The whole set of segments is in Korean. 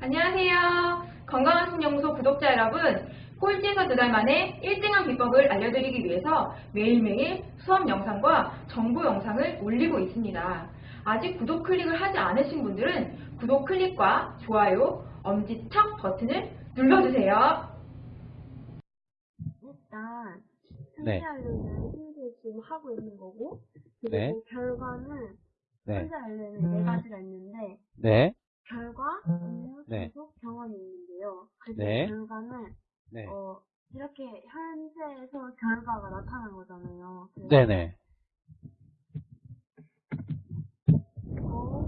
안녕하세요. 건강한 신연구소 구독자 여러분. 꼴찌에서 두 달 만에 1등한 비법을 알려드리기 위해서 매일매일 수업 영상과 정보 영상을 올리고 있습니다. 아직 구독 클릭을 하지 않으신 분들은 구독 클릭과 좋아요, 엄지척 버튼을 눌러주세요. 일단 네. 현재 알레는 지금 하고 있는 거고 그리고 네. 결과는 네. 현재 알레는 네 가지가 있는데 네. 결과, 음료, 네. 계속 병원이 있는데요. 그 네. 결과는 네. 어, 이렇게 현재에서 결과가 나타난 거잖아요. 네네. 고,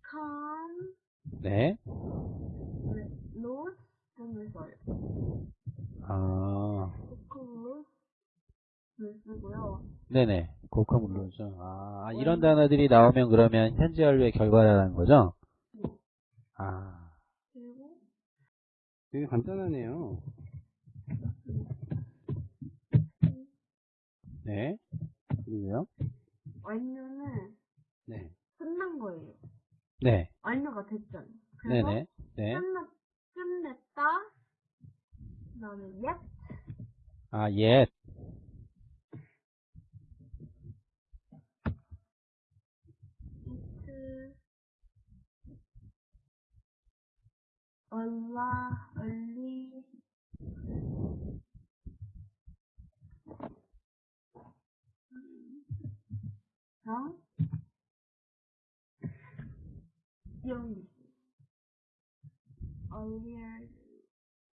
칸, 네. 로스 등을 써요. 아. 코클로스 를 쓰고요. 네네. 고카 물론이죠. 아, 이런 단어들이 나오면 그러면 현재 연료의 결과라는 거죠? 아. 그리고 되게 간단하네요. 네. 그리고요? 완료는 네. 끝난 거예요. 네. 완료가 됐잖아요. 그래서 네네. 네. 끝났, 끝냈다. 그 다음에 yet, 아, 예. 얼라, 얼리, 랑, 있어요. earlier,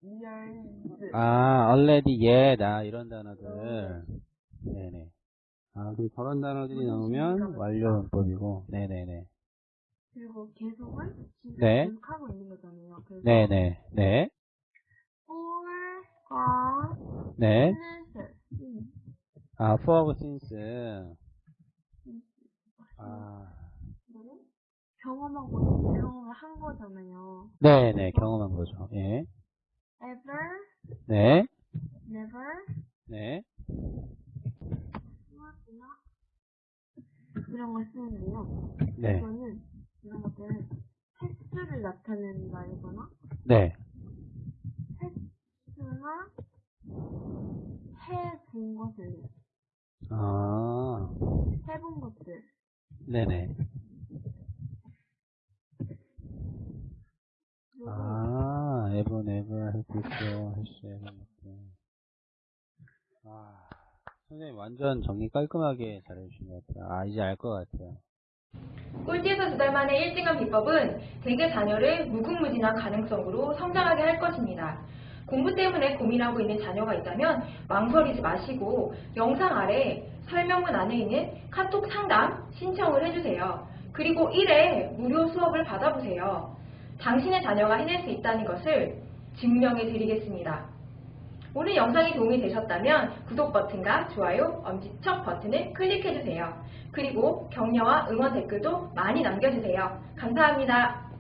years. 아, already, yet. 아, 이런 단어들. 네네. 아, 그럼 저런 단어들이 나오면 완료 문법이고. 네네네. 그리고 계속은 지금 네. 계속하고 있는 거잖아요. 그래서 네네. 네. for과 네. since 음, 아, for하고 since. 아. 이거는 경험하고 경험을 한 거잖아요. 네네. 경험한 거죠. 예. ever, 네. never, 네. not, 이런 걸 쓰는데요. 네. 이거는 이런 것들은 횟수를 나타내는 말이거나 네. 횟수나 해본 것을 아. 해본 것들 네네. 아, ever, never, have before, has, ever, before. 아, 선생님 완전 정리 깔끔하게 잘해주신 것 같아요. 아, 이제 알 것 같아요. 꼴찌에서 두 달 만에 1등한 비법은 대개 자녀를 무궁무진한 가능성으로 성장하게 할 것입니다. 공부 때문에 고민하고 있는 자녀가 있다면 망설이지 마시고 영상 아래 설명문 안에 있는 카톡 상담 신청을 해주세요. 그리고 1회 무료 수업을 받아보세요. 당신의 자녀가 해낼 수 있다는 것을 증명해 드리겠습니다. 오늘 영상이 도움이 되셨다면 구독 버튼과 좋아요, 엄지척 버튼을 클릭해주세요. 그리고 격려와 응원 댓글도 많이 남겨주세요. 감사합니다.